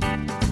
you